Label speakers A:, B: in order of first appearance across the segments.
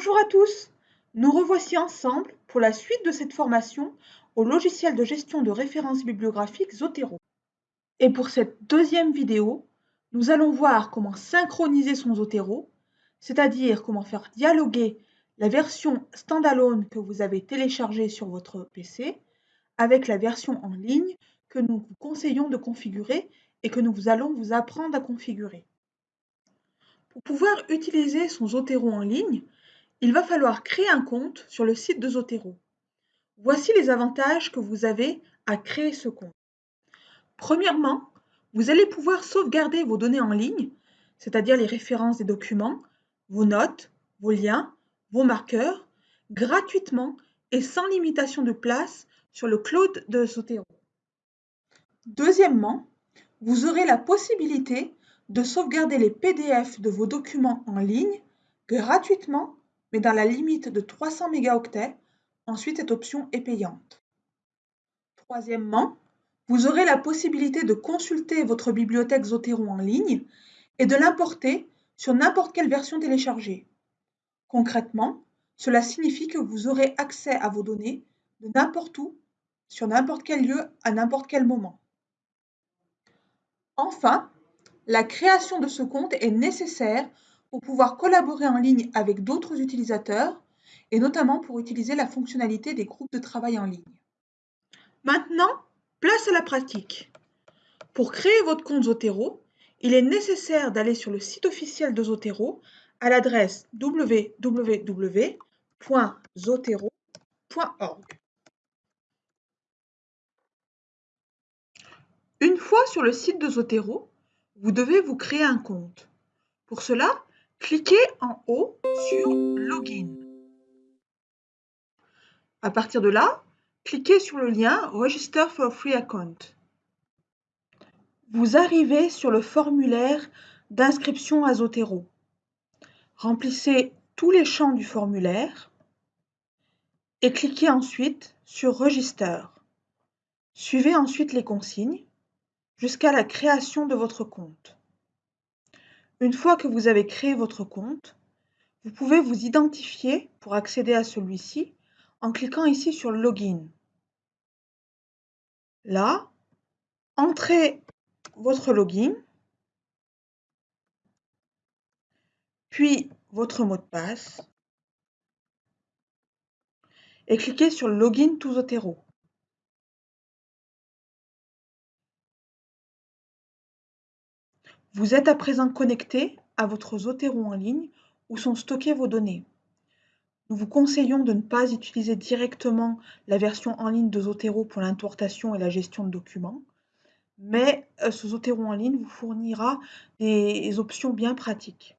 A: Bonjour à tous, nous revoici ensemble pour la suite de cette formation au logiciel de gestion de références bibliographiques Zotero. Et pour cette deuxième vidéo, nous allons voir comment synchroniser son Zotero, c'est-à-dire comment faire dialoguer la version standalone que vous avez téléchargée sur votre PC avec la version en ligne que nous vous conseillons de configurer et que nous allons vous apprendre à configurer. Pour pouvoir utiliser son Zotero en ligne, il va falloir créer un compte sur le site de Zotero. Voici les avantages que vous avez à créer ce compte. Premièrement, vous allez pouvoir sauvegarder vos données en ligne, c'est-à-dire les références des documents, vos notes, vos liens, vos marqueurs, gratuitement et sans limitation de place sur le cloud de Zotero. Deuxièmement, vous aurez la possibilité de sauvegarder les PDF de vos documents en ligne gratuitement, mais dans la limite de 300 mégaoctets. Ensuite, cette option est payante. Troisièmement, vous aurez la possibilité de consulter votre bibliothèque Zotero en ligne et de l'importer sur n'importe quelle version téléchargée. Concrètement, cela signifie que vous aurez accès à vos données de n'importe où, sur n'importe quel lieu, à n'importe quel moment. Enfin, la création de ce compte est nécessaire pour pouvoir collaborer en ligne avec d'autres utilisateurs et notamment pour utiliser la fonctionnalité des groupes de travail en ligne. Maintenant, place à la pratique. Pour créer votre compte Zotero, il est nécessaire d'aller sur le site officiel de Zotero à l'adresse www.zotero.org. Une fois sur le site de Zotero, vous devez vous créer un compte. Pour cela, cliquez en haut sur Login. À partir de là, cliquez sur le lien Register for Free Account. Vous arrivez sur le formulaire d'inscription à Zotero. Remplissez tous les champs du formulaire et cliquez ensuite sur Register. Suivez ensuite les consignes jusqu'à la création de votre compte. Une fois que vous avez créé votre compte, vous pouvez vous identifier pour accéder à celui-ci en cliquant ici sur Login. Là, entrez votre login, puis votre mot de passe et cliquez sur Login to Zotero. Vous êtes à présent connecté à votre Zotero en ligne où sont stockées vos données. Nous vous conseillons de ne pas utiliser directement la version en ligne de Zotero pour l'importation et la gestion de documents, mais euh, ce Zotero en ligne vous fournira des options bien pratiques.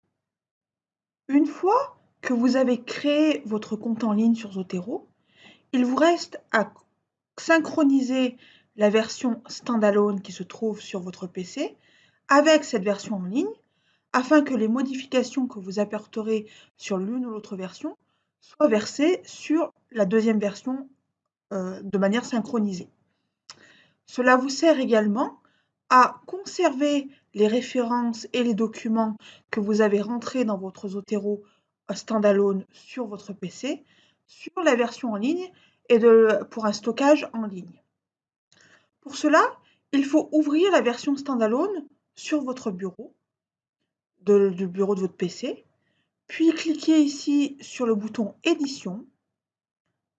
A: Une fois que vous avez créé votre compte en ligne sur Zotero, il vous reste à synchroniser la version standalone qui se trouve sur votre PC avec cette version en ligne afin que les modifications que vous apporterez sur l'une ou l'autre version soient versées sur la deuxième version euh, de manière synchronisée. Cela vous sert également à conserver les références et les documents que vous avez rentrés dans votre Zotero standalone sur votre PC, sur la version en ligne et pour un stockage en ligne. Pour cela, il faut ouvrir la version standalone sur votre bureau, du bureau de votre PC, puis cliquez ici sur le bouton Édition,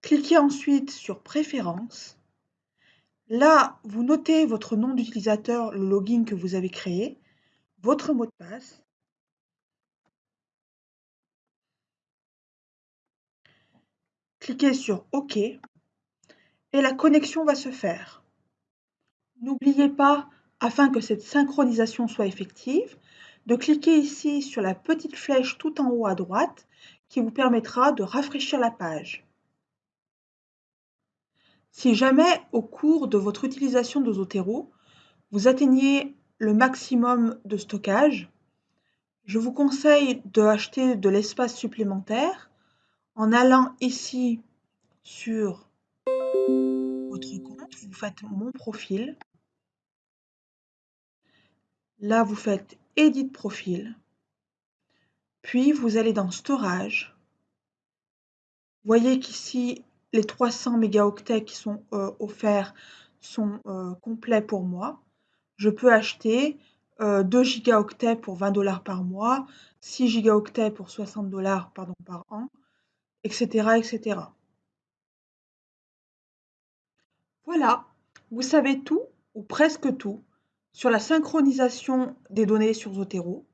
A: cliquez ensuite sur Préférences. Là, vous notez votre nom d'utilisateur, le login que vous avez créé, votre mot de passe, cliquez sur OK et la connexion va se faire. N'oubliez pas afin que cette synchronisation soit effective, de cliquer ici sur la petite flèche tout en haut à droite qui vous permettra de rafraîchir la page. Si jamais au cours de votre utilisation de Zotero, vous atteignez le maximum de stockage, je vous conseille d'acheter de l'espace supplémentaire en allant ici sur votre compte, vous faites mon profil Là, vous faites Edit profil. Puis, vous allez dans Storage. voyez qu'ici, les 300 mégaoctets qui sont euh, offerts sont euh, complets pour moi. Je peux acheter 2 gigaoctets pour 20 dollars par mois, 6 gigaoctets pour 60 dollars par an, etc., etc. Voilà, vous savez tout, ou presque tout, sur la synchronisation des données sur Zotero.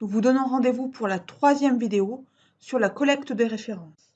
A: Nous vous donnons rendez-vous pour la troisième vidéo sur la collecte des références.